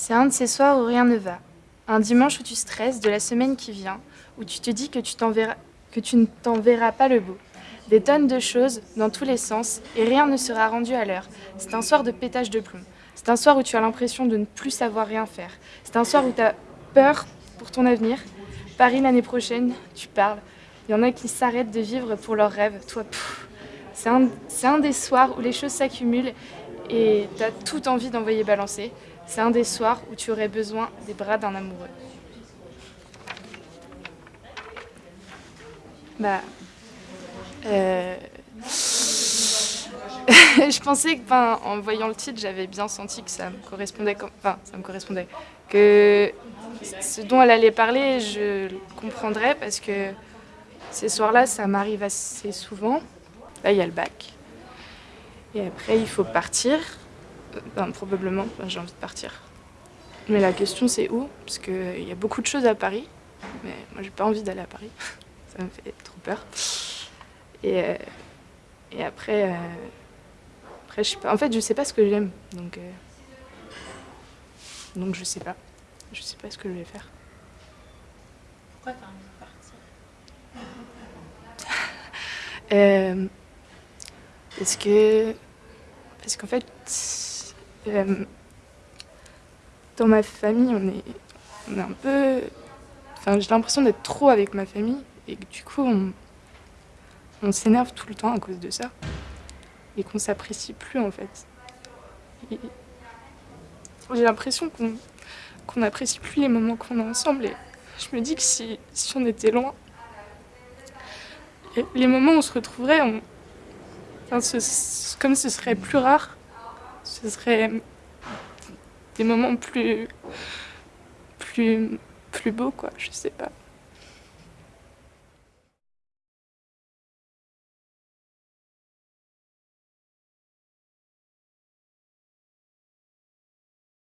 C'est un de ces soirs où rien ne va. Un dimanche où tu stresses de la semaine qui vient, où tu te dis que tu, que tu ne t'en verras pas le bout. Des tonnes de choses dans tous les sens et rien ne sera rendu à l'heure. C'est un soir de pétage de plomb. C'est un soir où tu as l'impression de ne plus savoir rien faire. C'est un soir où tu as peur pour ton avenir. Paris l'année prochaine, tu parles. Il y en a qui s'arrêtent de vivre pour leurs rêves. Toi, c'est un des soirs où les choses s'accumulent et tu as toute envie d'envoyer balancer. C'est un des soirs où tu aurais besoin des bras d'un amoureux. Bah. Euh... je pensais que, en voyant le titre, j'avais bien senti que ça me correspondait. Enfin, ça me correspondait. Que ce dont elle allait parler, je comprendrais parce que ces soirs-là, ça m'arrive assez souvent. Là, il y a le bac. Et après, il faut partir. Ben, probablement, j'ai envie de partir. Mais la question c'est où? Parce qu'il y a beaucoup de choses à Paris, mais moi j'ai pas envie d'aller à Paris, ça me fait trop peur. Et, euh, et après, euh, après je sais pas. en fait je sais pas ce que j'aime, donc, euh, donc je sais pas. Je sais pas ce que je vais faire. Pourquoi t'as envie de partir? Parce que... Parce qu'en fait euh, dans ma famille, on est, on est un peu... Enfin, j'ai l'impression d'être trop avec ma famille et que du coup, on, s'énerve tout le temps à cause de ça et qu'on s'apprécie plus en fait. J'ai l'impression qu'on qu'on n'apprécie plus les moments qu'on a ensemble et je me dis que si, si on était loin, les moments où on se retrouverait, on, comme ce serait plus rare, ce serait des moments plus, plus, plus beaux, quoi, je sais pas.